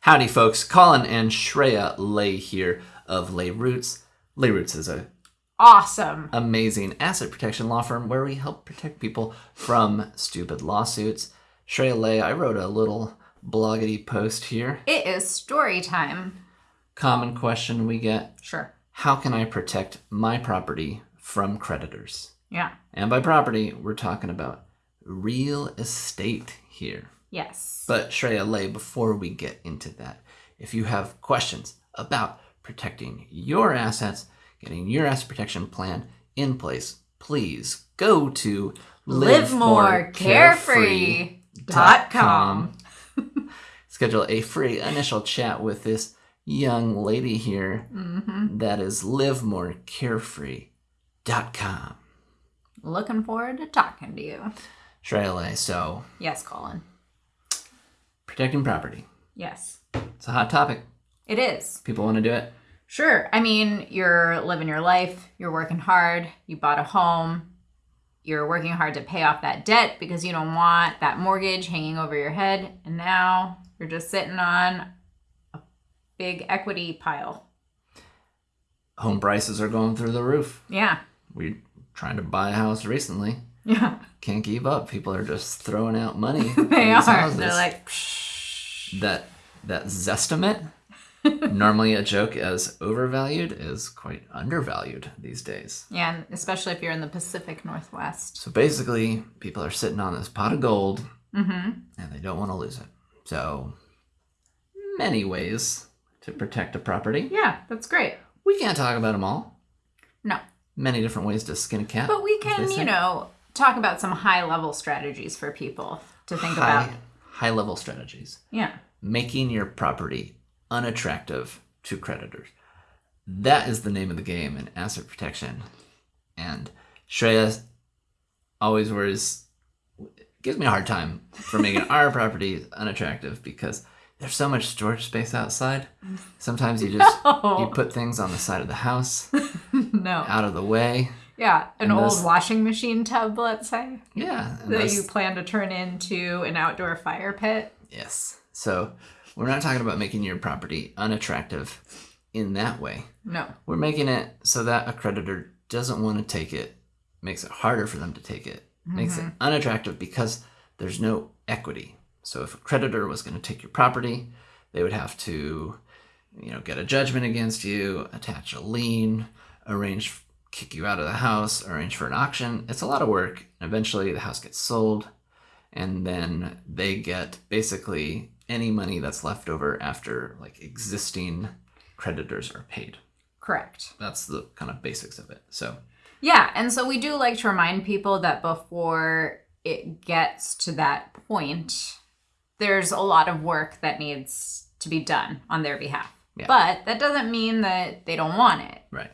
Howdy, folks. Colin and Shayla here of Lay Roots. Lay Roots is a Awesome. amazing asset protection law firm where we help protect people from stupid lawsuits. Shayla, I wrote a little bloggity post here. It is story time. Common question we get Sure. How can I protect my property from creditors? Yeah. And by property, we're talking about real estate here. Yes. But Shayla, before we get into that, if you have questions about protecting your assets, getting your asset protection plan in place, please go to livemorecarefree.com. Schedule a free initial chat with this young lady here. Mm-hmm. That is livemorecarefree.com. Looking forward to talking to you. Shayla, so Yes, Colin. Protecting property. Yes. It's a hot topic. It is. People want to do it. Sure. I mean, you're living your life, you're working hard, you bought a home, you're working hard to pay off that debt because you don't want that mortgage hanging over your head, and now you're just sitting on a big equity pile. Home prices are going through the roof. Yeah. We're trying to buy a house recently. Yeah. Can't keep up. People are just throwing out money. They are. houses. They're like, that that Zestimate, normally a joke as overvalued, is quite undervalued these days. yeah, and especially if you're in the Pacific Northwest. So basically, people are sitting on this pot of gold Mm-hmm. and they don't want to lose it. So many ways to protect a property. Yeah, that's great. We can't talk about them all. No. Many different ways to skin a cat. But we can, you know, talk about some high level strategies for people to think high, about. High level strategies. Yeah. making your property unattractive to creditors. That is the name of the game in asset protection. And Shayla always worries, gives me a hard time for making our property unattractive because there's so much storage space outside. Sometimes you just you Oh, put things on the side of the house, no. out of the way. Yeah, an And old those- washing machine tub, let's say, Yeah. that those- you plan to turn into an outdoor fire pit. yes. So we're not talking about making your property unattractive in that way. No. We're making it so that a creditor doesn't want to take it, makes it harder for them to take it, makes it mm-hmm. unattractive because there's no equity. So if a creditor was going to take your property, they would have to, you know, get a judgment against you, attach a lien, arrange kick you out of the house, arrange for an auction. It's a lot of work. And Eventually the house gets sold and then they get basically any money that's left over after like existing creditors are paid Correct. that's the kind of basics of it. So Yeah, and so we do like to remind people that before it gets to that point, there's a lot of work that needs to be done on their behalf. Yeah. But that doesn't mean that they don't want it. right,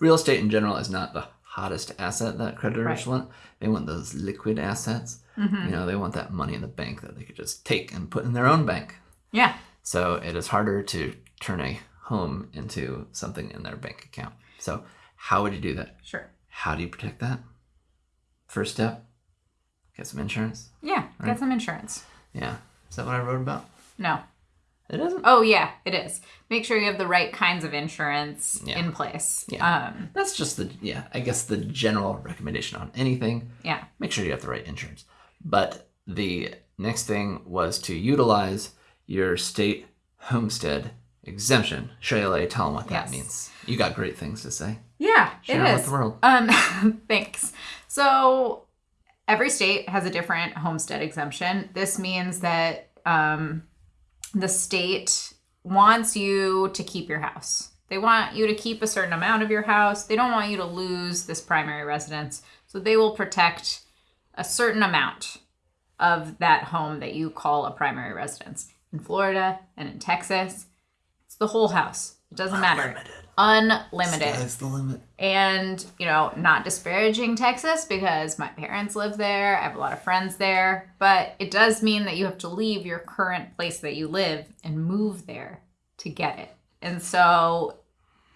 real estate in general is not the hottest asset that creditors Right. want. They want those liquid assets. Mhm. You know, they want that money in the bank that they could just take and put in their own bank. Yeah. So it is harder to turn a home into something in their bank account. So how would you do that? Sure. How do you protect that? First step, get some insurance. Yeah. Right. Get some insurance. Yeah, is that what I wrote about? No. It isn't. Oh yeah, it is. Make sure you have the right kinds of insurance Yeah. in place. Yeah. Um, That's just the yeah, I guess the general recommendation on anything. yeah. Make sure you have the right insurance. But the next thing was to utilize your state homestead exemption. Shayla, tell them what that Yes. means. You got great things to say. Yeah, Share it is. with the world. Um, thanks. So every state has a different homestead exemption. This means that um, the state wants you to keep your house. They want you to keep a certain amount of your house. They don't want you to lose this primary residence. So they will protect a certain amount of that home that you call a primary residence. In Florida and in Texas, it's the whole house. It doesn't matter. Sky's the limit. and you know not disparaging texas because my parents live there i have a lot of friends there but it does mean that you have to leave your current place that you live and move there to get it and so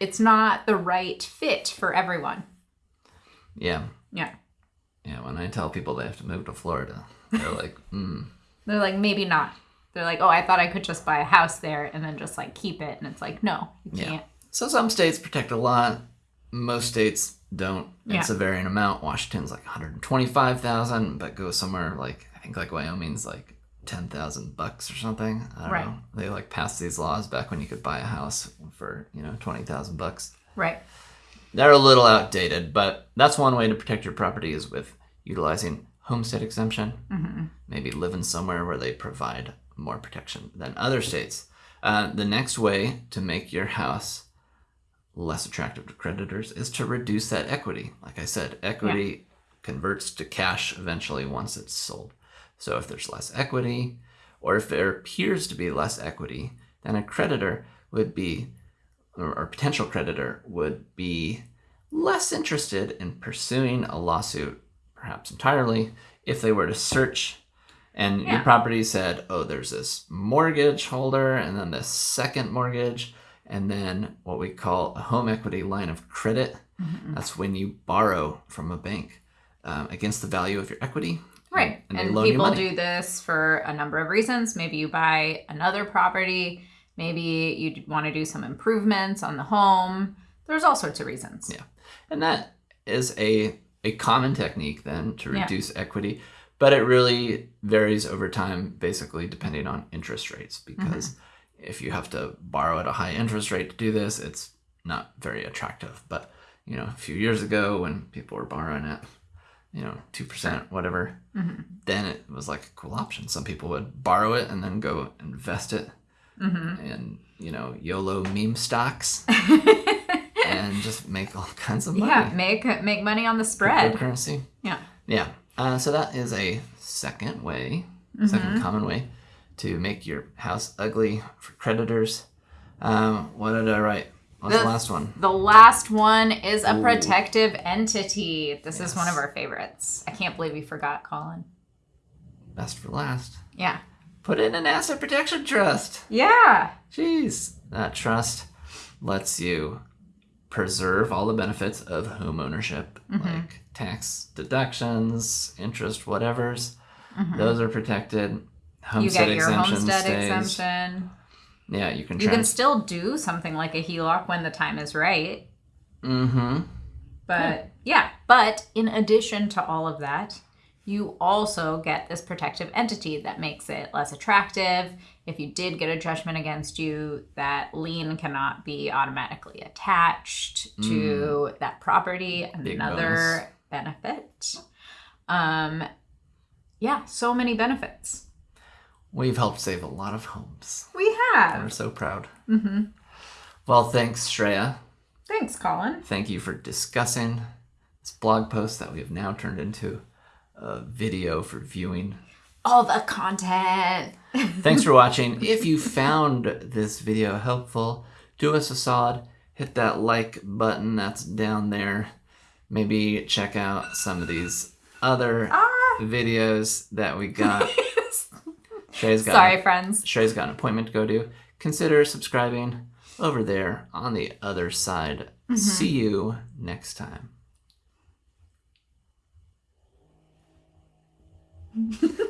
it's not the right fit for everyone Yeah. yeah Yeah. When I tell people they have to move to Florida, they're like, mm, they're like maybe not They're like, oh, I thought I could just buy a house there and then just like keep it. And it's like, no, you Yeah. can't. So some states protect a lot, most states don't. It's Yeah. a varying amount. Washington's like 125,000, but go somewhere like I think like Wyoming's like 10,000 bucks or something. I don't Right. know. They like passed these laws back when you could buy a house for, you know, 20,000 bucks. Right. They're a little outdated, but that's one way to protect your property is with utilizing homestead exemption. Mm-hmm. Maybe living somewhere where they provide more protection than other states. Uh, the next way to make your house less attractive to creditors is to reduce that equity. Like I said, equity converts to cash eventually once it's sold. So if there's less equity, or if there appears to be less equity, then a creditor would be, or, potential creditor would be less interested in pursuing a lawsuit, perhaps entirely, if they were to search and your property said, oh, there's this mortgage holder, and then this second mortgage, and then what we call a home equity line of credit. Mm-hmm. That's when you borrow from a bank um, against the value of your equity. Right. And, And, loan people do this for a number of reasons. Maybe you buy another property. Maybe you want to do some improvements on the home. There's all sorts of reasons. Yeah. And that is a a common technique then to Yeah. reduce equity, but it really varies over time, basically depending on interest rates. Because if you have to borrow at a high interest rate to do this, it's not very attractive. But you know, a few years ago when people were borrowing at you know two percent, whatever, Mhm. then it was like a cool option. Some people would borrow it and then go invest it hmm in you know YOLO meme stocks and just make all kinds of money yeah. Make make money on the spread. cryptocurrency. Yeah. Yeah. Uh, so that is a second way, Mm-hmm. second common way to make your house ugly for creditors. Um, what did I write? What's the The- last one? The last one is a Ooh. protective entity. This is one of our favorites. I can't believe we forgot Colin. Best for last. Yeah. Put in an asset protection trust. Yeah. Jeez. That trust lets you preserve all the benefits of home ownership, Mm-hmm. like tax deductions, interest, whatever's. Mhm. Those are protected. You get your homestead stays. exemption. Yeah, you can You can still do something like a HELOC when the time is right. Mm-hmm. But yeah, but in addition to all of that, you also get this protective entity that makes it less attractive. If you did get a judgment against you, that lien cannot be automatically attached to that property. Big Another benefit. Um yeah, so many benefits. We've helped save a lot of homes. We have. We're so proud. Mm-hmm. Well, thanks, Shayla. Thanks, Colin. Thank you for discussing this blog post that we have now turned into a video for viewing. All the content. Thanks for watching. If you found this video helpful, do us a solid. Hit that like button that's down there. Maybe check out some of these other ah. videos that we got. Shayla's got Sorry, friends. Shrey's got an appointment to go to. Consider subscribing over there on the other side. Mm-hmm. See you next time.